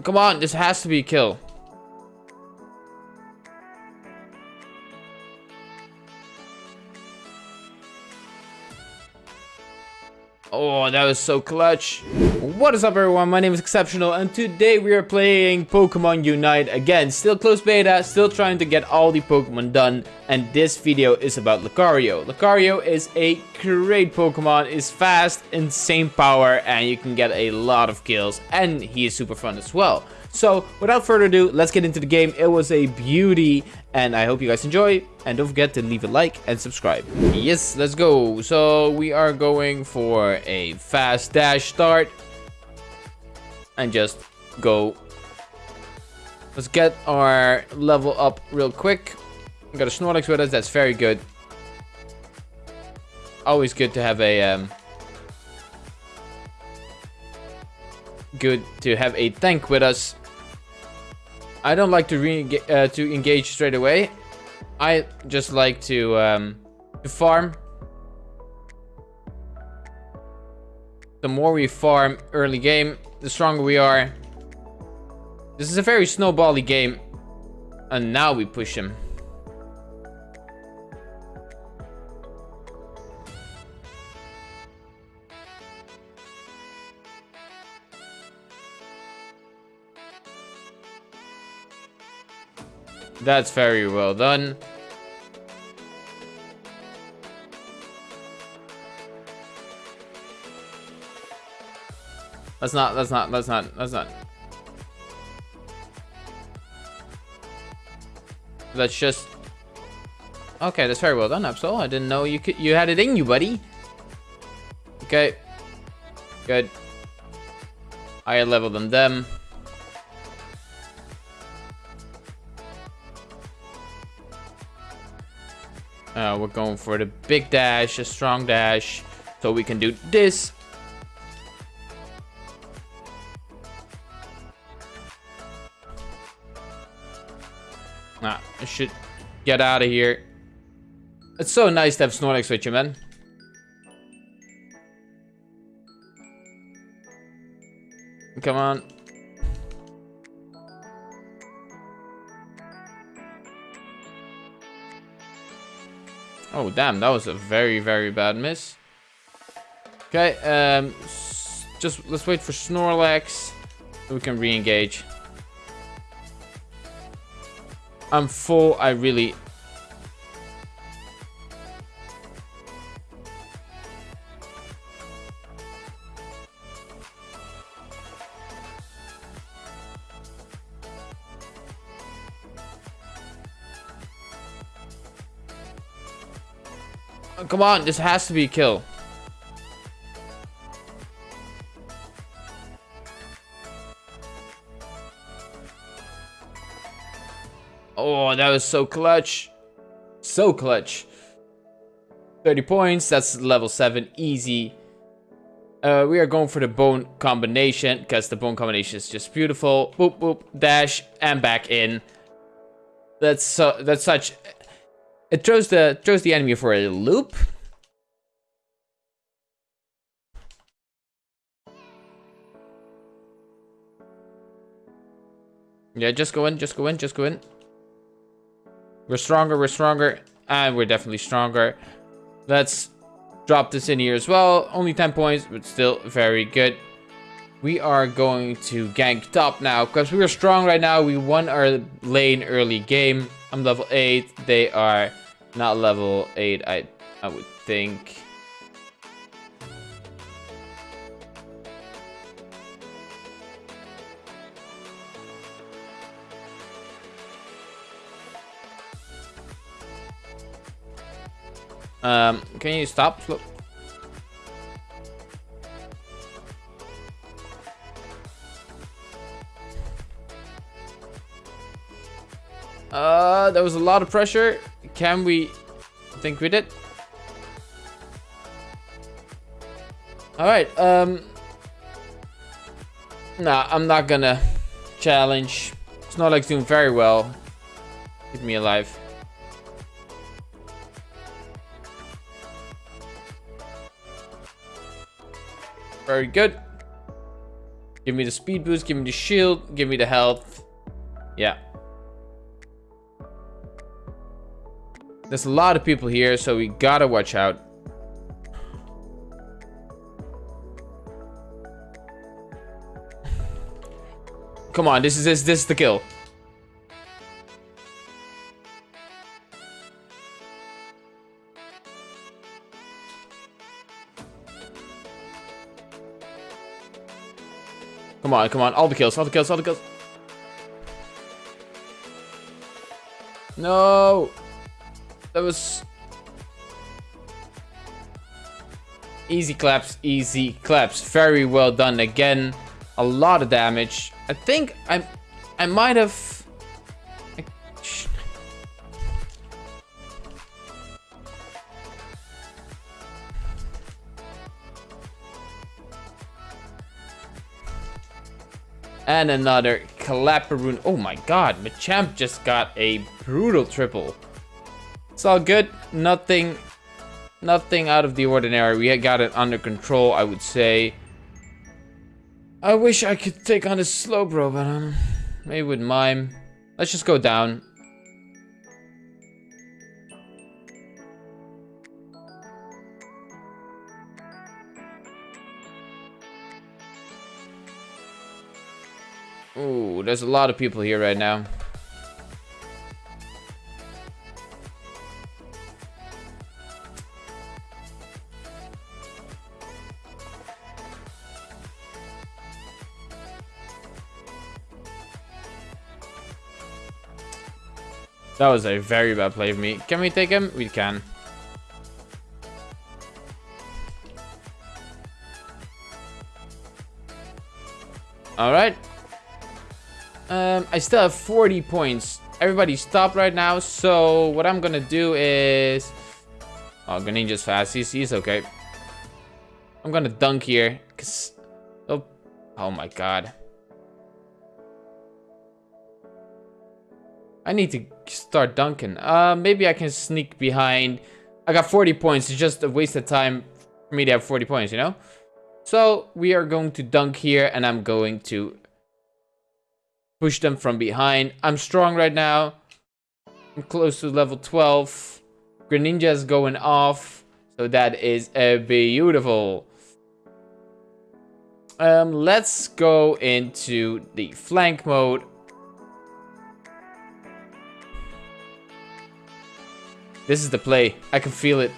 Come on, this has to be a kill. Oh, that was so clutch. What is up everyone, my name is Exceptional and today we are playing Pokemon Unite again. Still close beta, still trying to get all the Pokemon done and this video is about Lucario. Lucario is a great Pokemon, is fast, insane power and you can get a lot of kills and he is super fun as well. So without further ado, let's get into the game. It was a beauty and I hope you guys enjoy. And don't forget to leave a like and subscribe. Yes, let's go. So we are going for a fast dash start. And just go. Let's get our level up real quick. We got a Snorlax with us. That's very good. Always good to have a... Um, good to have a tank with us. I don't like to re uh, to engage straight away. I just like to um, to farm. The more we farm early game, the stronger we are. This is a very snowbally game. And now we push him. That's very well done. That's not, that's not, that's not, that's not. That's just... Okay, that's very well done, Absol. I didn't know you could, you had it in you, buddy. Okay. Good. Higher level than them. Uh, we're going for the big dash, a strong dash, so we can do this. Should get out of here. It's so nice to have Snorlax with you, man. Come on. Oh, damn. That was a very, very bad miss. Okay, um, just let's wait for Snorlax so we can re-engage. I'm full. I really... Come on, this has to be a kill. Oh, that was so clutch. So clutch. 30 points, that's level 7, easy. Uh, we are going for the bone combination, because the bone combination is just beautiful. Boop, boop, dash, and back in. That's so, that's such it throws the throws the enemy for a loop. Yeah, just go in, just go in, just go in. We're stronger, we're stronger, and we're definitely stronger. Let's drop this in here as well. Only 10 points, but still very good. We are going to gank top now, because we are strong right now. We won our lane early game. I'm level 8, they are not level 8, I, I would think. Um, can you stop? Uh, there was a lot of pressure. Can we I think we did? Alright, um... Nah, I'm not gonna challenge. It's not like doing very well. Keep me alive. Very good. Give me the speed boost, give me the shield, give me the health. Yeah. There's a lot of people here, so we gotta watch out. Come on, this is this, this is the kill. Come on, come on. All the kills, all the kills, all the kills. No. That was... Easy claps, easy claps. Very well done again. A lot of damage. I think I, I might have... And another Clapperune. Oh my god, Machamp just got a brutal triple. It's all good. Nothing, nothing out of the ordinary. We got it under control, I would say. I wish I could take on this Slowbro, but um, maybe with Mime. Let's just go down. There's a lot of people here right now. That was a very bad play of me. Can we take him? We can. Alright, um, I still have 40 points. Everybody stop right now. So what I'm gonna do is... Oh, Greninja's fast. He's, he's okay. I'm gonna dunk here. Cause... Oh, oh my god. I need to start dunking. Uh, maybe I can sneak behind. I got 40 points. It's just a waste of time for me to have 40 points, you know? So we are going to dunk here and I'm going to push them from behind. I'm strong right now. I'm close to level 12. Greninja is going off. So that is a beautiful. Um, let's go into the flank mode. This is the play. I can feel it.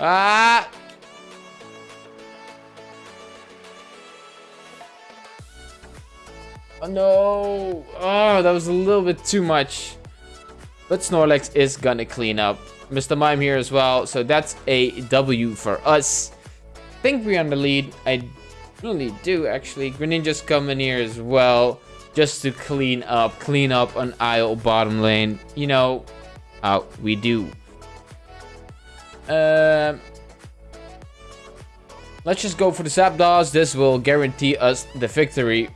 Ah! Oh no! Oh, that was a little bit too much. But Snorlax is gonna clean up. Mr. Mime here as well. So that's a W for us. Think we're on the lead. I really do actually. Greninja's coming here as well. Just to clean up. Clean up on aisle bottom lane. You know how we do. Um, let's just go for the Zapdos. This will guarantee us the victory.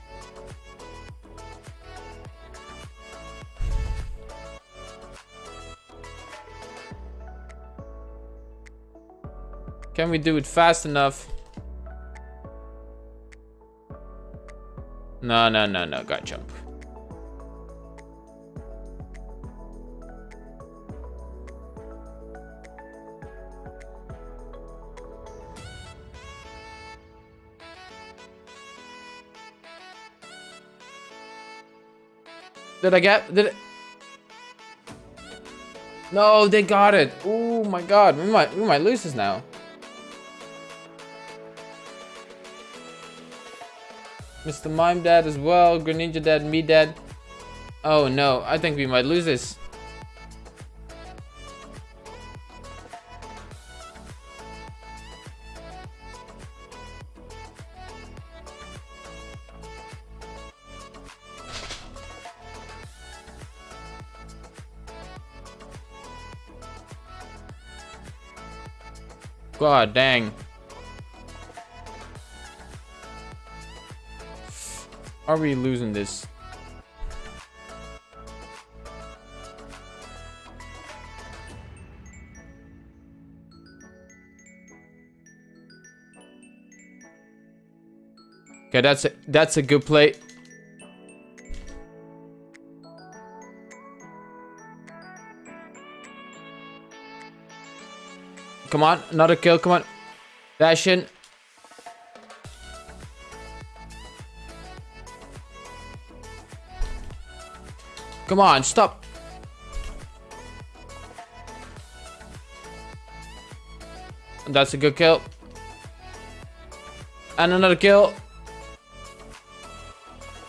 Can we do it fast enough? No, no, no, no. Got jump. Did I get... Did it... No, they got it. Oh my god. We might, we might lose this now. Mr. Mime dead as well. Greninja dead. Me dead. Oh no. I think we might lose this. God dang. Are we losing this? Okay, that's a, that's a good play. Come on, another kill, come on. Dash in. Come on, stop. That's a good kill. And another kill.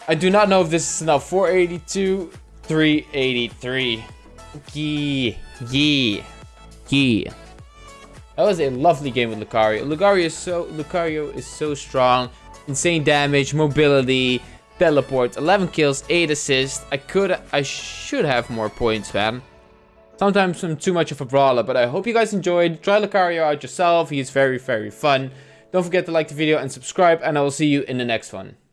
I do not know if this is enough. 482, 383. Yee. Yee. Yee. That was a lovely game with Lucario. Lucario is so Lucario is so strong. Insane damage, mobility, teleport, 11 kills, 8 assists. I could I should have more points, man. Sometimes I'm too much of a brawler, but I hope you guys enjoyed. Try Lucario out yourself. He's very, very fun. Don't forget to like the video and subscribe, and I will see you in the next one.